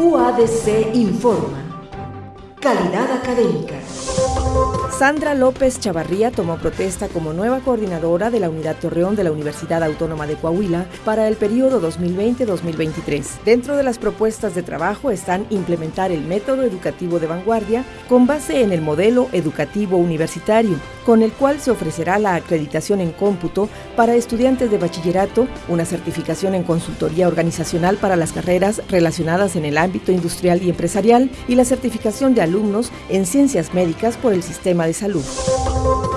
UADC informa. Calidad académica. Sandra López Chavarría tomó protesta como nueva coordinadora de la Unidad Torreón de la Universidad Autónoma de Coahuila para el periodo 2020-2023. Dentro de las propuestas de trabajo están implementar el método educativo de vanguardia con base en el modelo educativo universitario, con el cual se ofrecerá la acreditación en cómputo para estudiantes de bachillerato, una certificación en consultoría organizacional para las carreras relacionadas en el ámbito industrial y empresarial y la certificación de alumnos en ciencias médicas por el sistema de salud.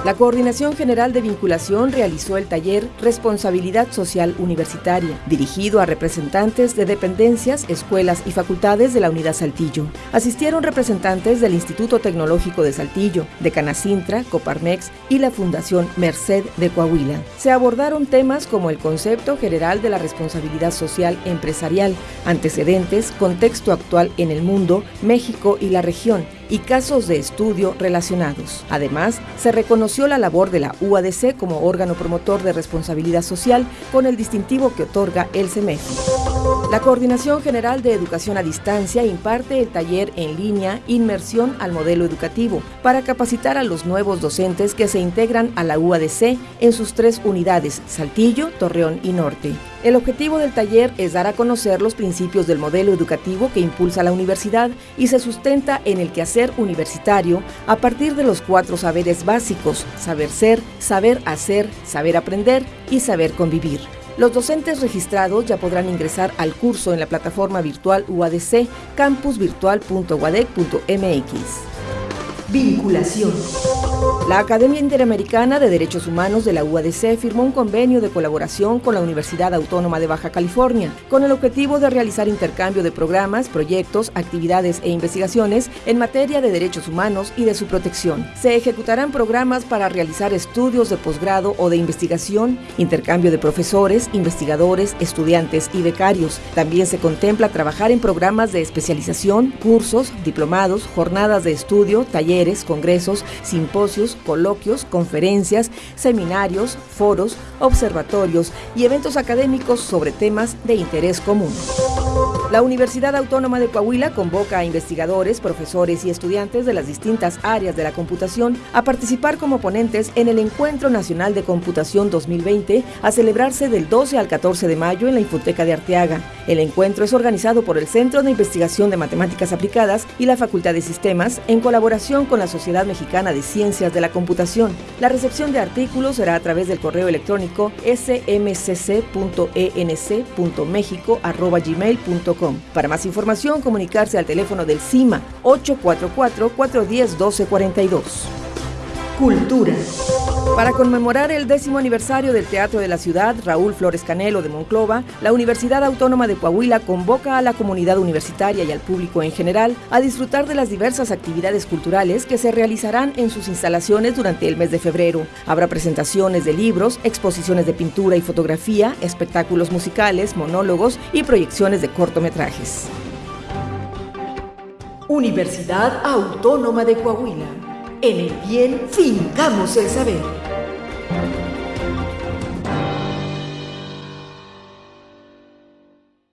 La Coordinación General de Vinculación realizó el taller Responsabilidad Social Universitaria, dirigido a representantes de dependencias, escuelas y facultades de la Unidad Saltillo. Asistieron representantes del Instituto Tecnológico de Saltillo, de Canacintra, Coparmex y la Fundación Merced de Coahuila. Se abordaron temas como el concepto general de la responsabilidad social empresarial, antecedentes, contexto actual en el mundo, México y la región, y casos de estudio relacionados. Además, se reconoció la labor de la UADC como órgano promotor de responsabilidad social con el distintivo que otorga el CEMEFI. La Coordinación General de Educación a Distancia imparte el taller en línea Inmersión al Modelo Educativo para capacitar a los nuevos docentes que se integran a la UADC en sus tres unidades, Saltillo, Torreón y Norte. El objetivo del taller es dar a conocer los principios del modelo educativo que impulsa la universidad y se sustenta en el quehacer universitario a partir de los cuatro saberes básicos, saber ser, saber hacer, saber aprender y saber convivir. Los docentes registrados ya podrán ingresar al curso en la plataforma virtual UADC campusvirtual.uadec.mx. Vinculación. La Academia Interamericana de Derechos Humanos de la UADC firmó un convenio de colaboración con la Universidad Autónoma de Baja California, con el objetivo de realizar intercambio de programas, proyectos, actividades e investigaciones en materia de derechos humanos y de su protección. Se ejecutarán programas para realizar estudios de posgrado o de investigación, intercambio de profesores, investigadores, estudiantes y becarios. También se contempla trabajar en programas de especialización, cursos, diplomados, jornadas de estudio, talleres, congresos, simposios, coloquios, conferencias, seminarios, foros, observatorios y eventos académicos sobre temas de interés común. La Universidad Autónoma de Coahuila convoca a investigadores, profesores y estudiantes de las distintas áreas de la computación a participar como ponentes en el Encuentro Nacional de Computación 2020 a celebrarse del 12 al 14 de mayo en la Infoteca de Arteaga. El encuentro es organizado por el Centro de Investigación de Matemáticas Aplicadas y la Facultad de Sistemas en colaboración con la Sociedad Mexicana de Ciencias de la Computación. La recepción de artículos será a través del correo electrónico smcc.enc.mexico.gmail.com para más información, comunicarse al teléfono del CIMA 844-410-1242. Cultura. Para conmemorar el décimo aniversario del Teatro de la Ciudad, Raúl Flores Canelo de Monclova, la Universidad Autónoma de Coahuila convoca a la comunidad universitaria y al público en general a disfrutar de las diversas actividades culturales que se realizarán en sus instalaciones durante el mes de febrero. Habrá presentaciones de libros, exposiciones de pintura y fotografía, espectáculos musicales, monólogos y proyecciones de cortometrajes. Universidad Autónoma de Coahuila. En el bien fincamos el saber.